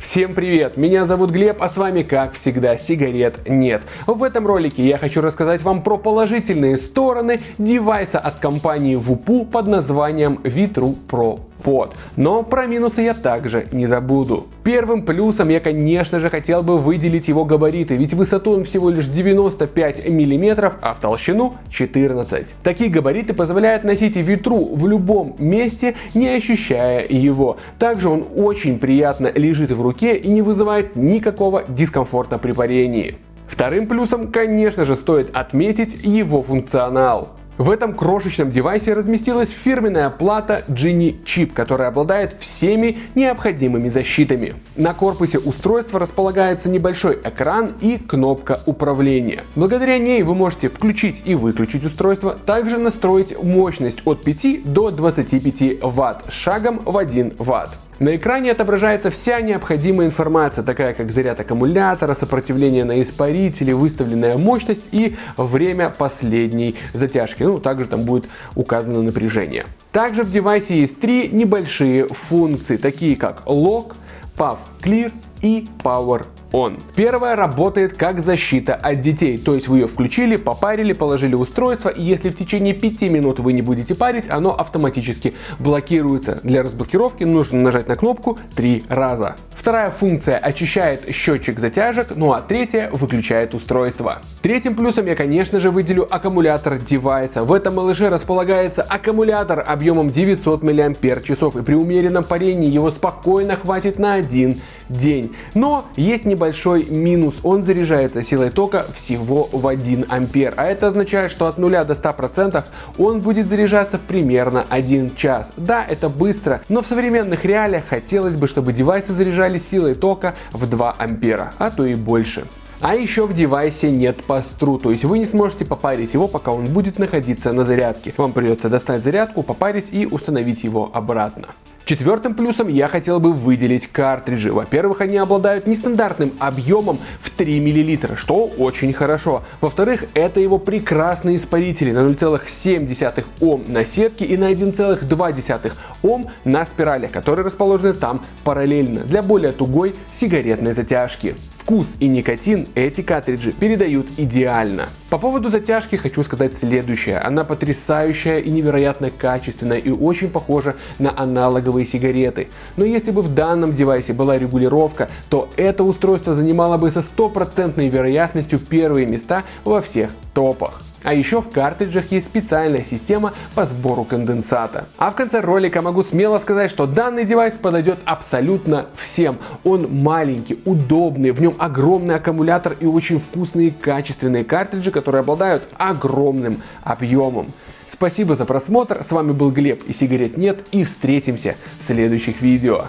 Всем привет! Меня зовут Глеб, а с вами, как всегда, сигарет нет. В этом ролике я хочу рассказать вам про положительные стороны девайса от компании Вупу под названием Vitru Pro Pod. Но про минусы я также не забуду. Первым плюсом я, конечно же, хотел бы выделить его габариты, ведь высоту он всего лишь 95 мм, а в толщину 14. Такие габариты позволяют носить ветру в любом месте, не ощущая его. Также он очень приятно лежит в руке и не вызывает никакого дискомфорта при парении. Вторым плюсом, конечно же, стоит отметить его функционал. В этом крошечном девайсе разместилась фирменная плата Genie Chip, которая обладает всеми необходимыми защитами. На корпусе устройства располагается небольшой экран и кнопка управления. Благодаря ней вы можете включить и выключить устройство, также настроить мощность от 5 до 25 Вт шагом в 1 Вт. На экране отображается вся необходимая информация, такая как заряд аккумулятора, сопротивление на испарителе, выставленная мощность и время последней затяжки. Ну, также там будет указано напряжение. Также в девайсе есть три небольшие функции, такие как Lock, PAV Clear и Power On. Первая работает как защита от детей, то есть вы ее включили, попарили, положили устройство, и если в течение 5 минут вы не будете парить, оно автоматически блокируется. Для разблокировки нужно нажать на кнопку 3 раза. Вторая функция очищает счетчик затяжек, ну а третья выключает устройство. Третьим плюсом я конечно же выделю аккумулятор девайса. В этом малыше располагается аккумулятор объемом 900 мАч и при умеренном парении его спокойно хватит на один день. Но есть небольшой минус, он заряжается силой тока всего в 1 ампер, а это означает, что от 0 до 100% он будет заряжаться примерно 1 час. Да, это быстро, но в современных реалиях хотелось бы, чтобы девайсы заряжались силой тока в 2 ампера, а то и больше. А еще в девайсе нет пастру, то есть вы не сможете попарить его, пока он будет находиться на зарядке. Вам придется достать зарядку, попарить и установить его обратно. Четвертым плюсом я хотел бы выделить картриджи. Во-первых, они обладают нестандартным объемом в 3 мл, что очень хорошо. Во-вторых, это его прекрасные испарители на 0,7 Ом на сетке и на 1,2 Ом на спиралях, которые расположены там параллельно для более тугой сигаретной затяжки. Вкус и никотин эти картриджи передают идеально. По поводу затяжки хочу сказать следующее. Она потрясающая и невероятно качественная и очень похожа на аналоговые сигареты. Но если бы в данном девайсе была регулировка, то это устройство занимало бы со стопроцентной вероятностью первые места во всех топах. А еще в картриджах есть специальная система по сбору конденсата. А в конце ролика могу смело сказать, что данный девайс подойдет абсолютно всем. Он маленький, удобный, в нем огромный аккумулятор и очень вкусные качественные картриджи, которые обладают огромным объемом. Спасибо за просмотр, с вами был Глеб и сигарет нет и встретимся в следующих видео.